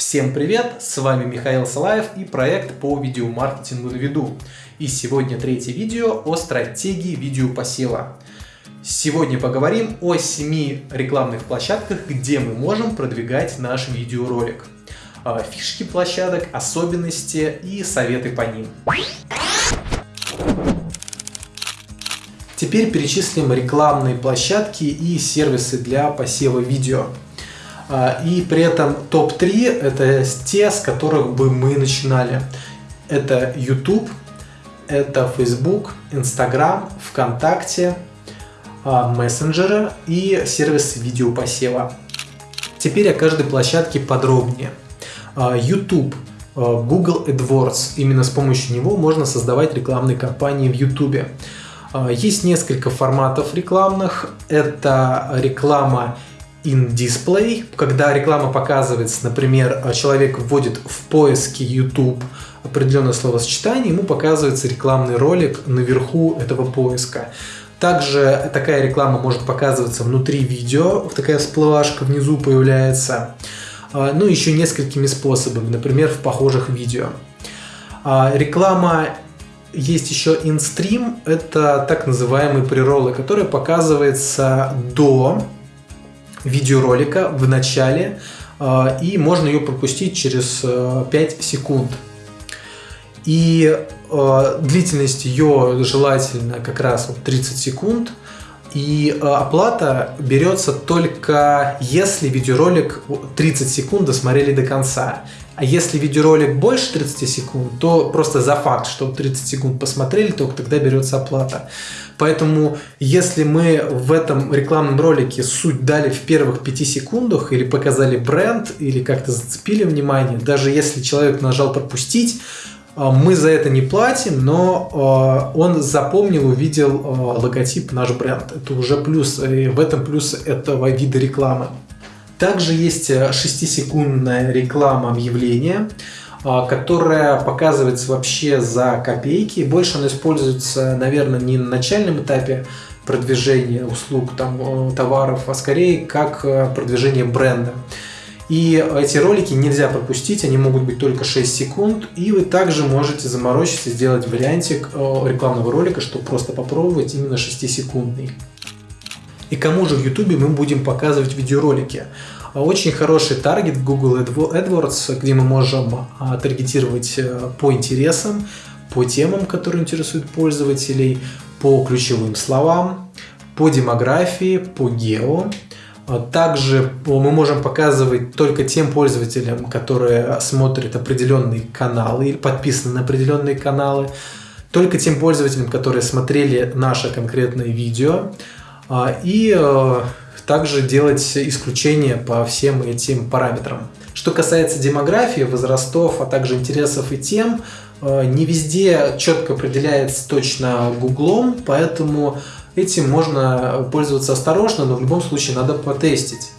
Всем привет! С вами Михаил Салаев и проект по видеомаркетингу на виду. И сегодня третье видео о стратегии видеопосева. Сегодня поговорим о 7 рекламных площадках, где мы можем продвигать наш видеоролик. А, фишки площадок, особенности и советы по ним. Теперь перечислим рекламные площадки и сервисы для посева видео. А, и при этом топ-3 это те, с которых бы мы начинали. Это YouTube, это Facebook, Instagram, ВКонтакте, а, мессенджеры и сервис видеопосева. Теперь о каждой площадке подробнее. А, YouTube, Google AdWords. Именно с помощью него можно создавать рекламные кампании в YouTube. Есть несколько форматов рекламных. Это реклама in display, когда реклама показывается, например, человек вводит в поиске YouTube определенное словосочетание, ему показывается рекламный ролик наверху этого поиска. Также такая реклама может показываться внутри видео, такая всплывашка внизу появляется. А, ну, еще несколькими способами, например, в похожих видео. А, реклама есть еще InStream, это так называемые преролы, которые показывается до видеоролика в начале, а, и можно ее пропустить через 5 э, секунд. И э, длительность ее желательно как раз вот 30 секунд. И э, оплата берется только если видеоролик 30 секунд досмотрели до конца. А если видеоролик больше 30 секунд, то просто за факт, что 30 секунд посмотрели, только тогда берется оплата. Поэтому, если мы в этом рекламном ролике суть дали в первых 5 секундах, или показали бренд, или как-то зацепили внимание, даже если человек нажал пропустить, мы за это не платим, но а, он запомнил, увидел а, логотип наш бренд. Это уже плюс, и в этом плюс этого вида рекламы. Также есть 6-секундная э, реклама объявления, а, которая показывается вообще за копейки. Больше она используется, наверное, не на начальном этапе продвижения услуг, там, э, товаров, а скорее как э, продвижение бренда. И эти ролики нельзя пропустить, они могут быть только 6 секунд, и вы также можете заморочиться, сделать вариантик рекламного ролика, чтобы просто попробовать именно 6-секундный и кому же в YouTube мы будем показывать видеоролики. Очень хороший таргет Google AdWords, где мы можем а, таргетировать э, по интересам, по темам, которые интересуют пользователей, по ключевым словам, по демографии, по гео. Также мы можем показывать только тем пользователям, которые смотрят определенные каналы или подписаны на определенные каналы, только тем пользователям, которые смотрели наше конкретное видео, а, и э, также делать исключения по всем этим параметрам. Что касается демографии, возрастов, а также интересов и тем, э, не везде четко определяется точно гуглом, поэтому этим можно пользоваться осторожно, но в любом случае надо потестить.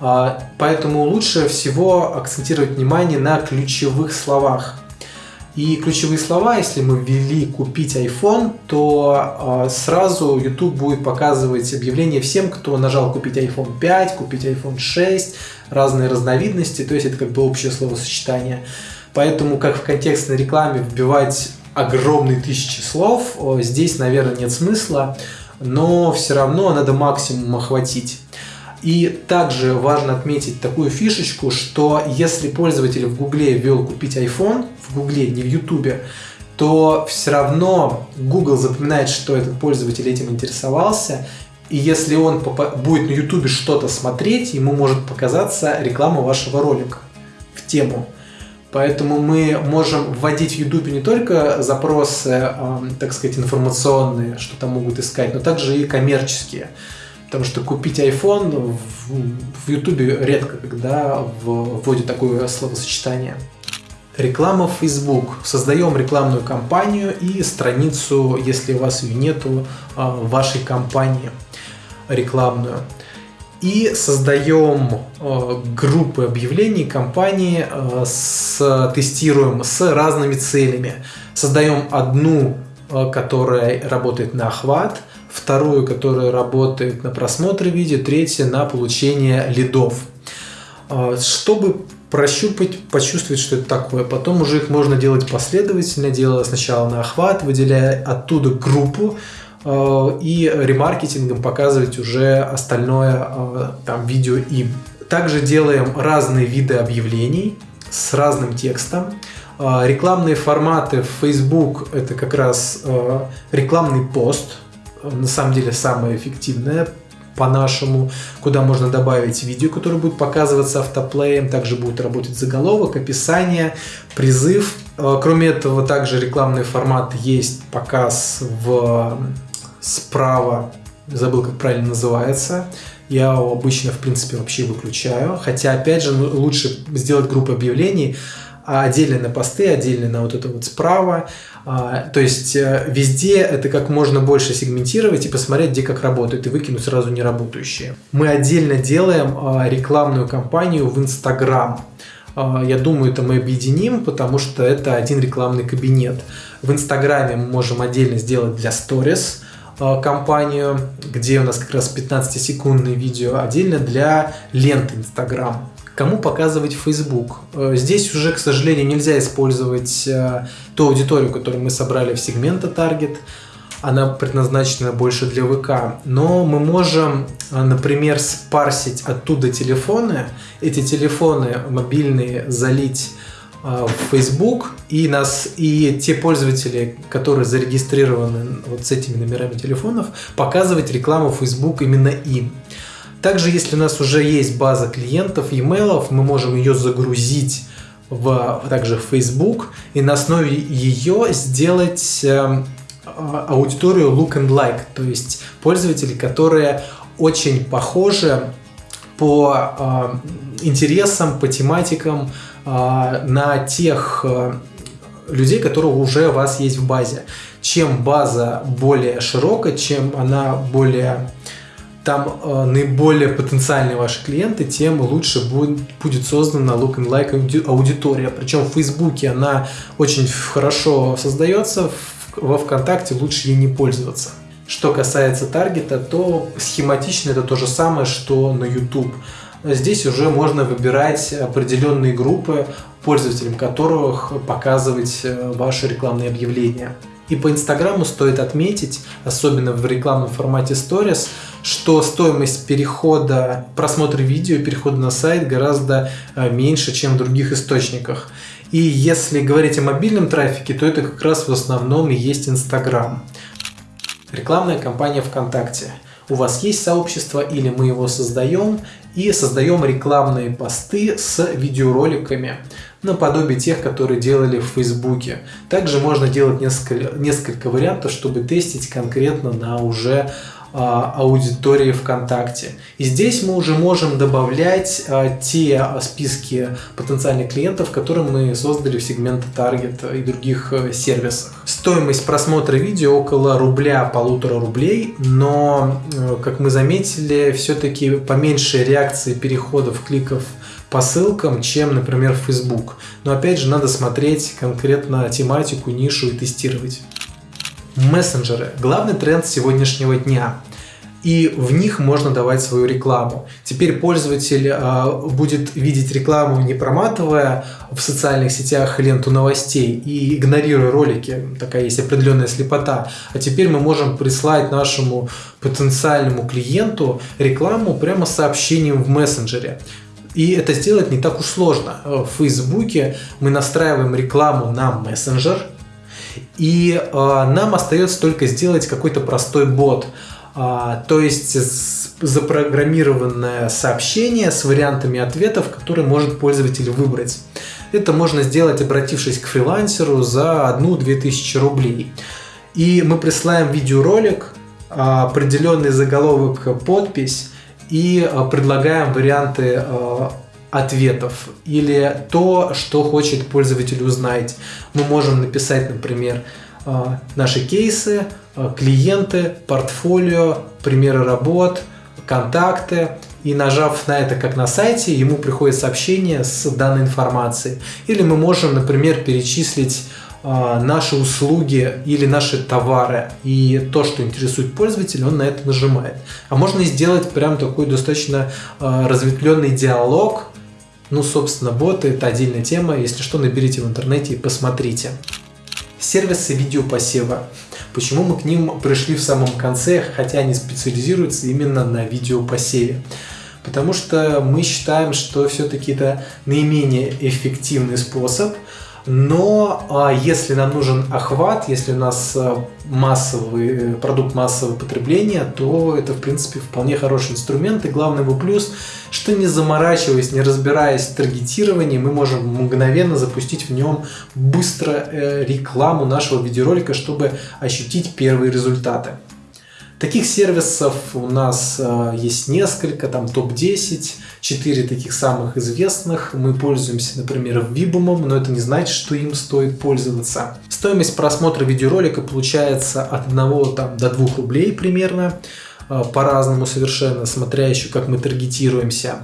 А, поэтому лучше всего акцентировать внимание на ключевых словах. И ключевые слова, если мы ввели «купить iPhone», то э, сразу YouTube будет показывать объявление всем, кто нажал «купить iPhone 5», «купить iPhone 6», разные разновидности, то есть это как бы общее словосочетание. Поэтому, как в контекстной рекламе вбивать огромные тысячи слов, здесь, наверное, нет смысла, но все равно надо максимум охватить. И также важно отметить такую фишечку, что если пользователь в Гугле ввел купить iPhone, в Гугле, не в Ютубе, то все равно Google запоминает, что этот пользователь этим интересовался, и если он будет на Ютубе что-то смотреть, ему может показаться реклама вашего ролика в тему. Поэтому мы можем вводить в YouTube не только запросы, так сказать, информационные, что там могут искать, но также и коммерческие. Потому что купить iPhone в, YouTube редко когда вводят такое словосочетание. Реклама в Facebook. Создаем рекламную кампанию и страницу, если у вас ее нету, а, вашей компании рекламную. И создаем а, группы объявлений компании, а, с, тестируем с разными целями. Создаем одну, которая работает на охват – вторую, которая работает на просмотр видео, третья на получение лидов. а, чтобы прощупать, почувствовать, что это такое. Потом уже их можно делать последовательно, делая сначала на охват, выделяя оттуда группу, и ремаркетингом показывать уже остальное а, там видео им. Также делаем разные виды объявлений с разным текстом. Рекламные форматы в Facebook это как раз рекламный пост, на самом деле самое эффективное по-нашему, куда можно добавить видео, которое будет показываться автоплеем, также будет работать заголовок, описание, призыв. Э, кроме этого, также рекламный формат есть показ в справа, забыл, как правильно называется. Я его обычно, в принципе, вообще выключаю. Хотя, опять же, ну, лучше сделать группу объявлений, а отдельно на посты, отдельно на вот это вот справа. А, то есть э, везде это как можно больше сегментировать и посмотреть, где как работает, и выкинуть сразу неработающие. Мы отдельно делаем а, рекламную кампанию в Инстаграм. А, я думаю, это мы объединим, потому что это один рекламный кабинет. В Инстаграме мы можем отдельно сделать для Stories компанию, где у нас как раз 15-секундное видео, отдельно для ленты Инстаграм. Кому показывать Facebook? Э, здесь уже, к сожалению, нельзя использовать э, ту аудиторию, которую мы собрали в сегмента Target. Она предназначена больше для ВК. Но мы можем, э, например, спарсить оттуда телефоны, эти телефоны мобильные залить в Facebook и нас и те пользователи, которые зарегистрированы вот с этими номерами телефонов, показывать рекламу Facebook именно им. Также, если у нас уже есть база клиентов, e-mail, мы можем ее загрузить в, также в Facebook и на основе ее сделать э, аудиторию look and like, то есть пользователи, которые очень похожи по э, интересам, по тематикам э, на тех э, людей, которые уже у вас есть в базе. Чем база более широкая, чем она более там э, наиболее потенциальные ваши клиенты, тем лучше будет, будет создана look and like аудитория. Причем в Фейсбуке она очень хорошо создается, в, во ВКонтакте лучше ей не пользоваться. Что касается таргета, то схематично это то же самое, что на YouTube. Здесь уже можно выбирать определенные группы, пользователям которых показывать э, ваши рекламные объявления. И по Инстаграму стоит отметить, особенно в рекламном формате Stories, что стоимость перехода, просмотра видео, перехода на сайт гораздо э, меньше, чем в других источниках. И если говорить о мобильном трафике, то это как раз в основном и есть Инстаграм. Рекламная кампания ВКонтакте. У вас есть сообщество или мы его создаем и создаем рекламные посты с видеороликами наподобие тех, которые делали в Фейсбуке. Также можно делать несколько, несколько вариантов, чтобы тестить конкретно на уже аудитории ВКонтакте. И здесь мы уже можем добавлять а, те списки потенциальных клиентов, которые мы создали в сегменте Target и других э, сервисах. Стоимость просмотра видео около рубля, полутора рублей, но, э, как мы заметили, все-таки поменьше реакции переходов, кликов по ссылкам, чем, например, Facebook. Но опять же, надо смотреть конкретно тематику, нишу и тестировать. Мессенджеры – главный тренд сегодняшнего дня и в них можно давать свою рекламу. Теперь пользователь э, будет видеть рекламу, не проматывая в социальных сетях ленту новостей и игнорируя ролики, такая есть определенная слепота. А теперь мы можем прислать нашему потенциальному клиенту рекламу прямо сообщением в мессенджере. И это сделать не так уж сложно. В Фейсбуке мы настраиваем рекламу на мессенджер, и э, нам остается только сделать какой-то простой бот. А, то есть запрограммированное сообщение с вариантами ответов, которые может пользователь выбрать. Это можно сделать, обратившись к фрилансеру за одну-две тысячи рублей. И мы присылаем видеоролик, а, определенный заголовок, подпись и а, предлагаем варианты ответов или то, что хочет пользователь узнать. Мы можем написать, например, а, наши кейсы, а, клиенты, портфолио, примеры работ, контакты. И нажав на это как на сайте, ему приходит сообщение с данной информацией. Или мы можем, например, перечислить а, наши услуги или наши товары и то, что интересует пользователя, он на это нажимает. А можно сделать прям такой достаточно разветвленный диалог Ну, собственно, боты – это отдельная тема. Если что, наберите в интернете и посмотрите. Сервисы видеопосева. Почему мы к ним пришли в самом конце, хотя они специализируются именно на видеопосеве? Потому что мы считаем, что все-таки это наименее эффективный способ – но а, если нам нужен охват, если у нас а, массовый э, продукт массового потребления, то это в принципе вполне хороший инструмент. И главный его плюс, что не заморачиваясь, не разбираясь в таргетировании, мы можем мгновенно запустить в нем быстро э, рекламу нашего видеоролика, чтобы ощутить первые результаты. Таких сервисов у нас э, есть несколько, там топ-10, 4 таких самых известных. Мы пользуемся, например, Vibum, но это не значит, что им стоит пользоваться. Стоимость просмотра видеоролика получается от 1 там, до 2 рублей примерно. Э, по-разному совершенно, смотря еще как мы таргетируемся.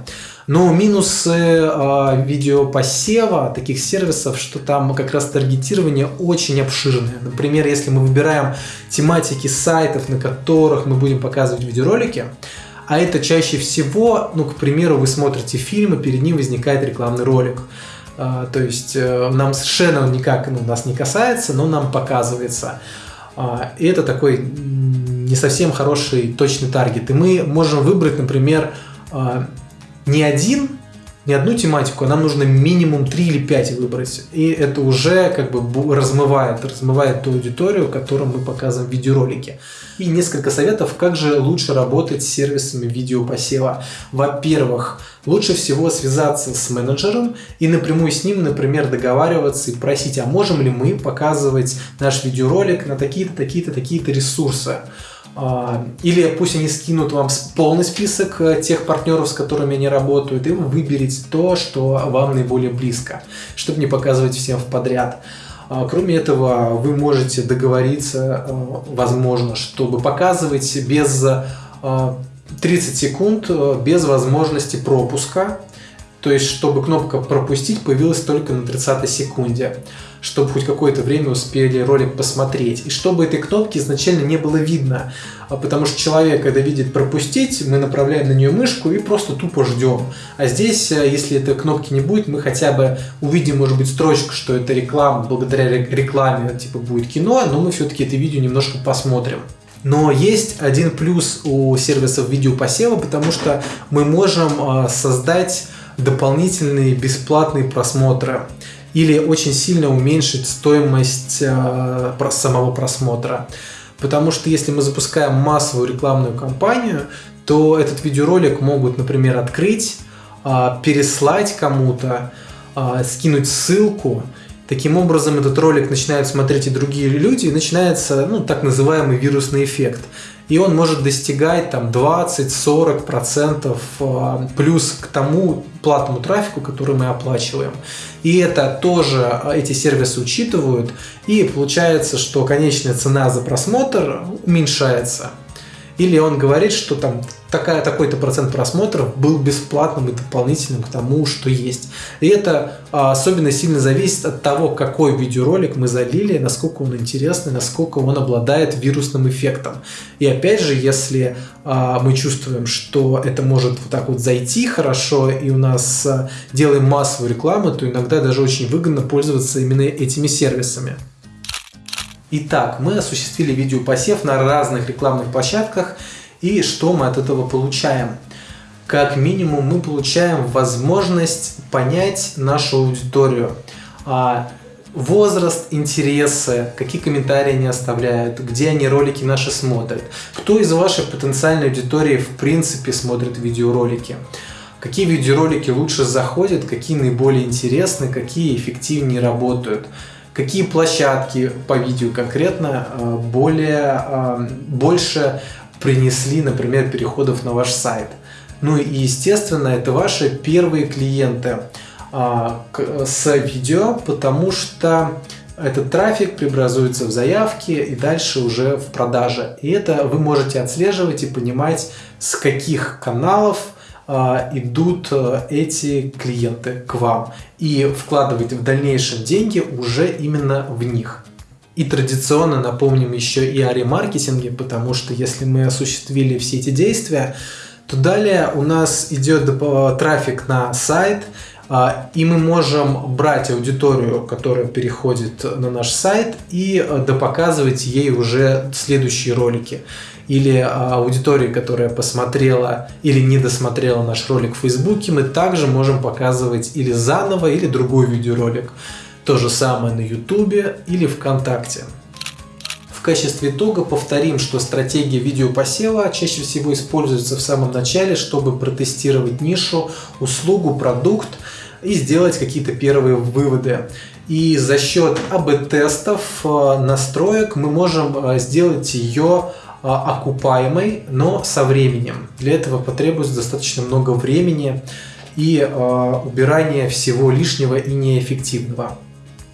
Но минусы э, видеопосева таких сервисов, что там как раз таргетирование очень обширное. Например, если мы выбираем тематики сайтов, на которых мы будем показывать видеоролики, а это чаще всего, ну, к примеру, вы смотрите фильм, и перед ним возникает рекламный ролик. А, то есть э, нам совершенно он никак ну, нас не касается, но нам показывается. А, и это такой не совсем хороший точный таргет. И мы можем выбрать, например, а, не один, не одну тематику, а нам нужно минимум 3 или 5 выбрать. И это уже как бы размывает, размывает ту аудиторию, которую мы показываем в видеоролике. И несколько советов, как же лучше работать с сервисами видеопосева. Во-первых, лучше всего связаться с менеджером и напрямую с ним, например, договариваться и просить, а можем ли мы показывать наш видеоролик на такие-то, такие-то, такие-то ресурсы. А, или пусть они скинут вам полный список э, тех партнеров, с которыми они работают, и вы выберете то, что вам наиболее близко, чтобы не показывать всем в подряд. А, кроме этого, вы можете договориться, э, возможно, чтобы показывать без 30 э, секунд, без возможности пропуска, то есть чтобы кнопка «Пропустить» появилась только на 30 секунде чтобы хоть какое-то время успели ролик посмотреть. И чтобы этой кнопки изначально не было видно. А потому что человек, когда видит пропустить, мы направляем на нее мышку и просто тупо ждем. А здесь, э, если этой кнопки не будет, мы хотя бы увидим, может быть, строчку, что это реклама, благодаря рекламе типа будет кино, но мы все-таки это видео немножко посмотрим. Но есть один плюс у сервисов видеопосева, потому что мы можем э, создать дополнительные бесплатные просмотры или очень сильно уменьшить стоимость э, самого просмотра. Потому что если мы запускаем массовую рекламную кампанию, то этот видеоролик могут, например, открыть, э, переслать кому-то, скинуть ссылку. Таким образом, этот ролик начинают смотреть и другие люди, и начинается ну, так называемый вирусный эффект и он может достигать там 20-40% а, плюс к тому платному трафику, который мы оплачиваем. И это тоже а, эти сервисы учитывают, и получается, что конечная цена за просмотр уменьшается. Или он говорит, что там такая, такой-то процент просмотров был бесплатным и дополнительным к тому, что есть. И это а, особенно сильно зависит от того, какой видеоролик мы залили, насколько он интересный, насколько он обладает вирусным эффектом. И опять же, если а, мы чувствуем, что это может вот так вот зайти хорошо, и у нас а, делаем массовую рекламу, то иногда даже очень выгодно пользоваться именно этими сервисами. Итак, мы осуществили видеопосев на разных рекламных площадках, и что мы от этого получаем? Как минимум мы получаем возможность понять нашу аудиторию, а, возраст, интересы, какие комментарии они оставляют, где они ролики наши смотрят, кто из вашей потенциальной аудитории в принципе смотрит видеоролики, какие видеоролики лучше заходят, какие наиболее интересны, какие эффективнее работают какие площадки по видео конкретно э, более, э, больше принесли, например, переходов на ваш сайт. Ну и естественно, это ваши первые клиенты а, с видео, потому что этот трафик преобразуется в заявки и дальше уже в продаже. И это вы можете отслеживать и понимать, с каких каналов а, идут э, эти клиенты к вам и вкладывать в дальнейшем деньги уже именно в них. И традиционно напомним еще и о ремаркетинге, потому что если мы осуществили все эти действия, то далее у нас идет трафик на сайт, А, и мы можем брать аудиторию, которая переходит на наш сайт, и э, допоказывать ей уже следующие ролики. Или а, аудитории, которая посмотрела или не досмотрела наш ролик в Фейсбуке, мы также можем показывать или заново, или другой видеоролик. То же самое на Ютубе или ВКонтакте. В качестве итога повторим, что стратегия видеопосева чаще всего используется в самом начале, чтобы протестировать нишу, услугу, продукт и сделать какие-то первые выводы. И за счет АБ-тестов, э, настроек мы можем э, сделать ее э, окупаемой, но со временем. Для этого потребуется достаточно много времени и убирания всего лишнего и неэффективного.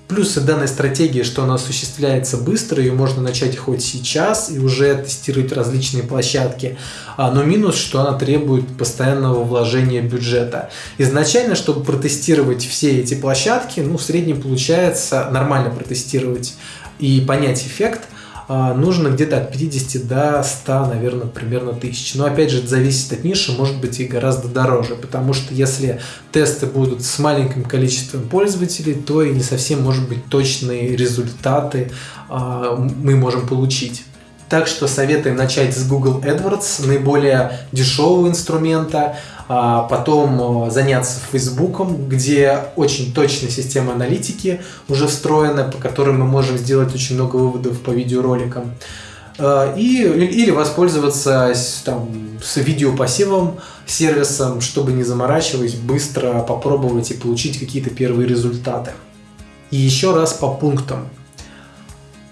Плюсы данной стратегии, что она осуществляется быстро, ее можно начать хоть сейчас и уже тестировать различные площадки. А, но минус, что она требует постоянного вложения бюджета. Изначально, чтобы протестировать все эти площадки, ну в среднем получается нормально протестировать и понять эффект – нужно где-то от 50 до 100, наверное, примерно тысяч. Но опять же, это зависит от ниши, может быть и гораздо дороже, потому что если тесты будут с маленьким количеством пользователей, то и не совсем, может быть, точные результаты а, мы можем получить. Так что советуем начать с Google AdWords, наиболее дешевого инструмента, а потом э, заняться Фейсбуком, где очень точная система аналитики уже встроена, по которой мы можем сделать очень много выводов по видеороликам. Э, и, или воспользоваться там, с видеопассивом, сервисом, чтобы не заморачиваясь, быстро попробовать и получить какие-то первые результаты. И еще раз по пунктам.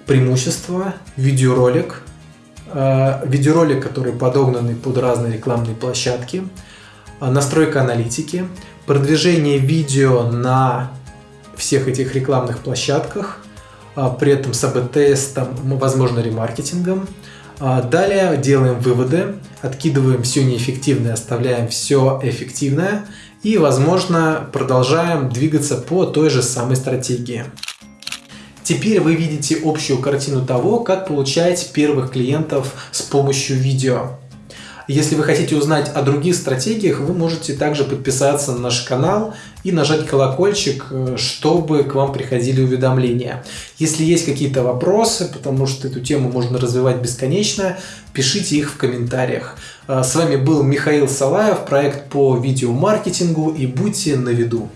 Преимущество, видеоролик, э, видеоролик, который подогнанный под разные рекламные площадки – а, настройка аналитики, продвижение видео на всех этих рекламных площадках, а, при этом с АБ-тестом, возможно, ремаркетингом. А, далее делаем выводы, откидываем все неэффективное, оставляем все эффективное и, возможно, продолжаем двигаться по той же самой стратегии. Теперь вы видите общую картину того, как получать первых клиентов с помощью видео. Если вы хотите узнать о других стратегиях, вы можете также подписаться на наш канал и нажать колокольчик, э, чтобы к вам приходили уведомления. Если есть какие-то вопросы, потому что эту тему можно развивать бесконечно, пишите их в комментариях. Э, с вами был Михаил Салаев, проект по видеомаркетингу и будьте на виду.